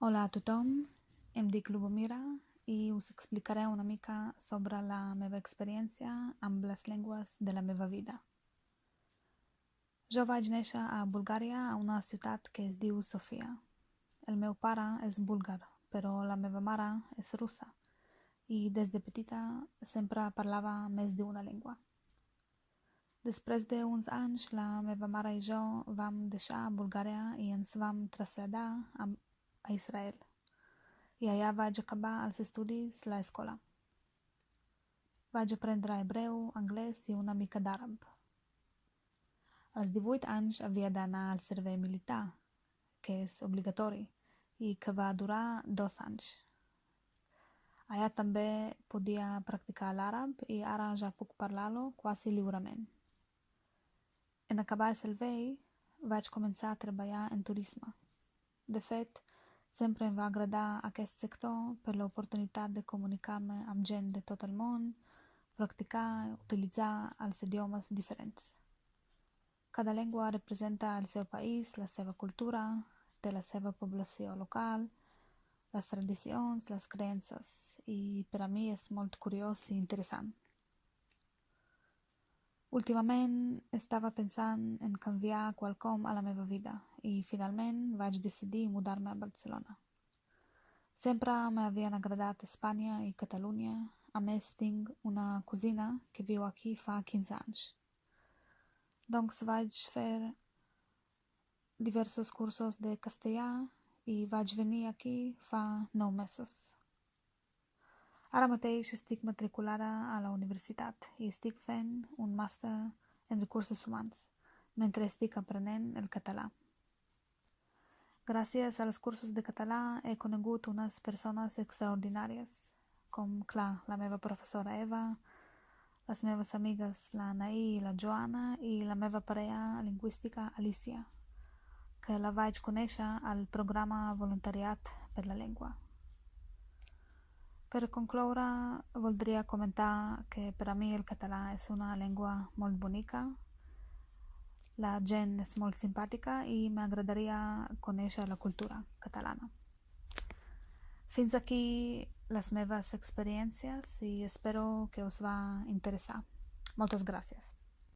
Hola a tothom, em dic Lubomira i us explicaré una mica sobre la meva experiència amb les llengües de la meva vida. Jo vaig néixer a Bulgària, a una ciutat que es diu Sofia. El meu pare és búlgar, però la meva mare és russa i des de petita sempre parlava més d'una llengua. Després d'uns anys, la meva mare i jo vam deixar Bulgària i ens vam traslladar a Israel i allà vaig acabar els estudis a l'escola. Vaig aprendre hebreu, anglès i una mica d'àrab. Als 18 anys havia d'anar al servei militar, que és obligatori, i que va durar dos anys. Allà també podia practicar l'àrab i ara ja puc parlar-lo quasi lliurement. En acabar el servei, vaig començar a treballar en turisme. De fet, Sempre em va agradar aquest sector per l'oportunitat de comunicar-me amb gent de tot el món, practicar i utilitzar els idiomes diferents. Cada llengua representa el seu país, la seva cultura, té la seva població local, les tradicions, les creences, i per a mi és molt curiós i interessant. Últimament estava pensant en canviar quelcom a la meva vida i finalment vaig decidir mudar-me a Barcelona. Sempre m'havien agradat Espanya i Catalunya, a més tinc una cosina que viu aquí fa 15 anys. Doncs vaig fer diversos cursos de castellà i vaig venir aquí fa 9 mesos. Ara mateix estic matriculada a la universitat i estic fent un màster en recursos humans mentre estic aprenent el català. Gràcies als cursos de català he conegut unes persones extraordinàries, com, clar, la meva professora Eva, les meves amigues la Anaí i la Joana i la meva parella lingüística Alicia, que la vaig conèixer al programa Voluntariat per la Llengua. Per concloure, voldria comentar que per a mi el català és una llengua molt bonica, la gent és molt simpàtica i m'agradaria conèixer la cultura catalana. Fins aquí les meves experiències i espero que us va interessar. Moltes gràcies.